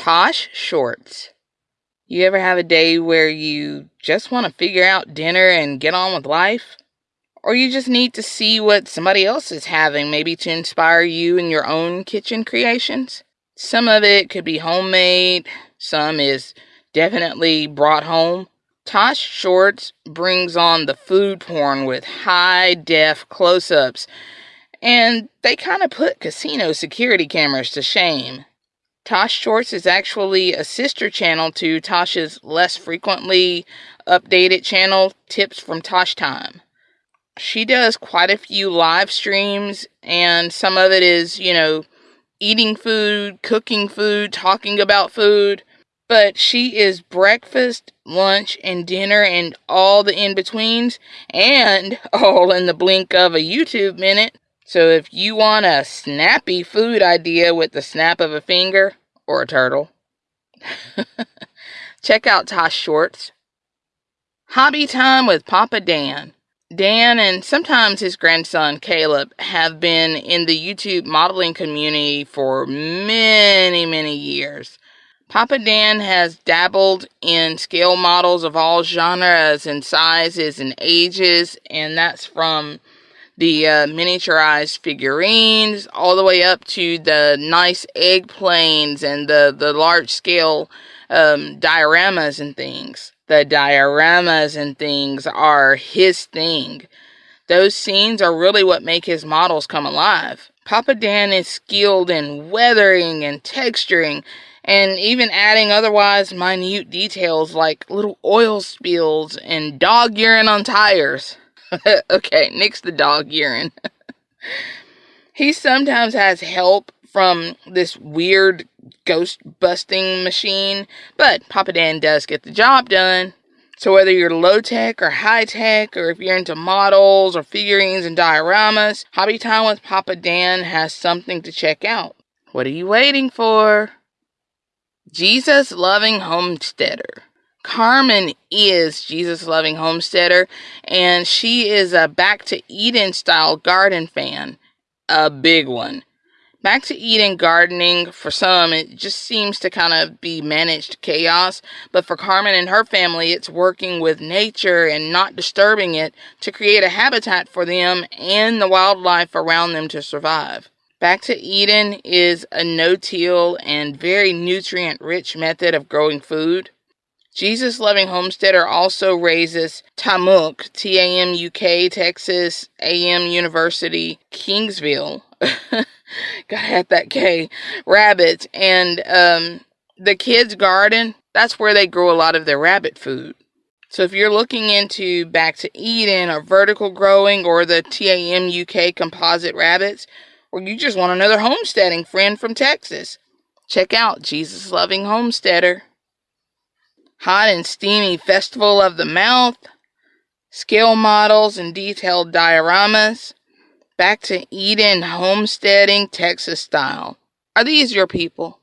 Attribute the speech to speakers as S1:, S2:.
S1: Tosh Shorts. You ever have a day where you just want to figure out dinner and get on with life? Or you just need to see what somebody else is having, maybe to inspire you in your own kitchen creations? Some of it could be homemade, some is definitely brought home. Tosh Shorts brings on the food porn with high def close ups, and they kind of put casino security cameras to shame. Tosh Shorts is actually a sister channel to Tosh's less frequently updated channel, Tips from Tosh Time. She does quite a few live streams, and some of it is, you know, eating food, cooking food, talking about food. But she is breakfast, lunch, and dinner, and all the in betweens, and all in the blink of a YouTube minute. So if you want a snappy food idea with the snap of a finger or a turtle, check out Tosh Shorts. Hobby time with Papa Dan. Dan and sometimes his grandson Caleb have been in the YouTube modeling community for many, many years. Papa Dan has dabbled in scale models of all genres and sizes and ages, and that's from the uh, miniaturized figurines, all the way up to the nice egg planes and the, the large scale um, dioramas and things. The dioramas and things are his thing. Those scenes are really what make his models come alive. Papa Dan is skilled in weathering and texturing and even adding otherwise minute details like little oil spills and dog urine on tires. okay, nix the dog urine. he sometimes has help from this weird ghost busting machine, but Papa Dan does get the job done. So whether you're low tech or high tech, or if you're into models or figurines and dioramas, Hobby Time with Papa Dan has something to check out. What are you waiting for? Jesus Loving Homesteader. Carmen is Jesus Loving Homesteader, and she is a Back to Eden style garden fan. A big one. Back to Eden gardening, for some, it just seems to kind of be managed chaos, but for Carmen and her family, it's working with nature and not disturbing it to create a habitat for them and the wildlife around them to survive. Back to Eden is a no till and very nutrient rich method of growing food. Jesus Loving Homesteader also raises Tamuk, T A M U K, Texas A&M University, Kingsville. Gotta have that K. Rabbits. And um, the kids' garden, that's where they grow a lot of their rabbit food. So if you're looking into Back to Eden or vertical growing or the TAMUK composite rabbits, or you just want another homesteading friend from Texas, check out Jesus Loving Homesteader hot and steamy festival of the mouth, scale models and detailed dioramas, back to Eden homesteading Texas style. Are these your people?